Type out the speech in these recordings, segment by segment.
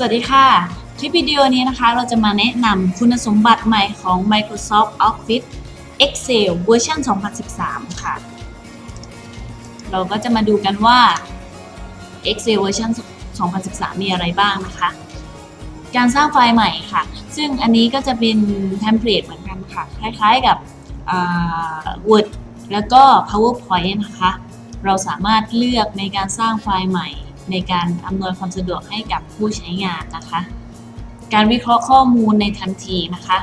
สวัสดีค่ะ คลิปวิดีโอนี้นะคะเราจะมาแนะนำคุณสมบัติใหม่ของ Microsoft Office Excel เวอร์ชัน2013 ค่ะ เราก็จะมาดูกันว่า Excel เวอร์ชัน2013 มีอะไรบ้างนะคะ การสร้างไฟล์ใหม่ค่ะ ซึ่งอันนี้ก็จะเป็น template เหมือนกันค่ะ คล้ายๆกับ Word แล้วก็ PowerPoint นะคะ เราสามารถเลือกในการสร้างไฟล์ใหม่ ในการอำนวยความสะดวกให้กับผู้ใช้งานนะคะ การวิเคราะห์ข้อมูลในทันทีนะคะ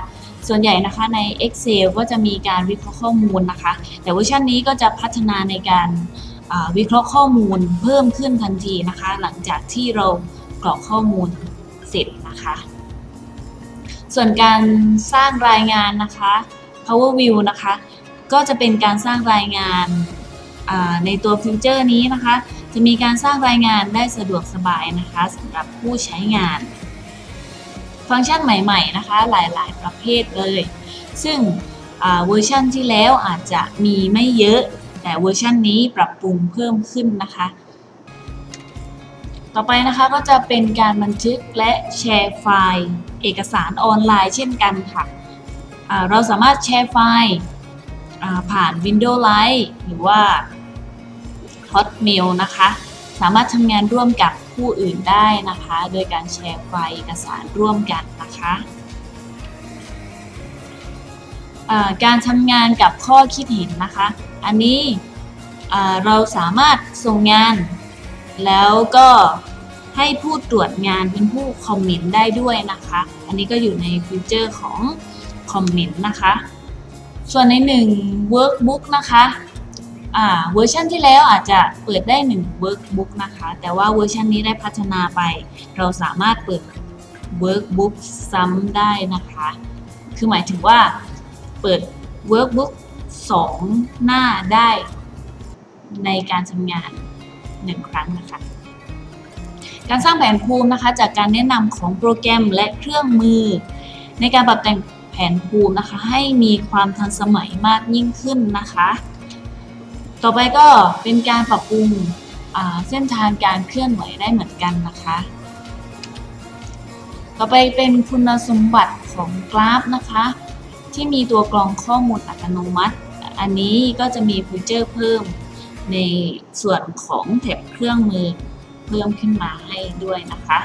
ส่วนใหญ่นะคะใน Excel ก็จะมีการวิเคราะห์ข้อมูลนะคะ แต่เวอร์ชันนี้ก็จะพัฒนาในการวิเคราะห์ข้อมูลเพิ่มขึ้นทันทีนะคะ หลังจากที่เรากรอกข้อมูลเสร็จนะคะ ส่วนการสร้างรายงานนะคะ Power View นะคะ ก็จะเป็นการสร้างรายงานในตัว feature นี้นะคะ จะมีการสร้างรายงานได้สะดวกสบายนะคะสำหรับผู้ใช้งาน ฟังก์ชันใหม่ๆนะคะหลายๆ ประเภทเลย ซึ่งเวอร์ชันที่แล้วอาจจะมีไม่เยอะ แต่เวอร์ชันนี้ปรับปรุงเพิ่มขึ้นนะคะ ต่อไปนะคะก็จะเป็นการบันทึกและแชร์ไฟล์ เอกสารออนไลน์เช่นกันค่ะเราสามารถแชร์ไฟล์ผ่าน Windows Live หรือว่า Hotmail นะคะ สามารถทำงานร่วมกับผู้อื่นได้นะคะ โดยการแชร์ไฟล์เอกสารร่วมกันนะคะการทำงานกับข้อคิดเห็นนะคะ อันนี้เราสามารถส่งงาน แล้วก็ให้ผู้ตรวจงานเป็นผู้คอมเมนต์ได้ด้วยนะคะ อันนี้ก็อยู่ใน feature ของ comment นะคะ ส่วนในหนึ่ง workbook นะคะ เวอร์ชันที่แล้วอาจจะเปิดได้1 workbook นะคะ แต่ว่าเวอร์ชันนี้ได้พัฒนาไป เราสามารถเปิด workbook ซ้ำได้นะคะ คือหมายถึงว่าเปิด workbook 2 หน้าได้ในการทำงาน 1 ครั้งนะคะการสร้างแผนภูมินะคะจากการแนะนำของโปรแกรมและเครื่องมือ ในการปรับแต่งแผนภูมินะคะ ให้มีความทันสมัยมากยิ่งขึ้นนะคะ ต่อไปก็เป็นการปรับปรุงเส้นทางการเคลื่อนไหวได้เหมือนกันนะคะ ต่อไปเป็นคุณสมบัติของกราฟนะคะ ที่มีตัวกรองข้อมูลอัตโนมัติ อันนี้ก็จะมีฟีเจอร์เพิ่มในส่วนของแถบเครื่องมือเพิ่มขึ้นมาให้ด้วยนะคะ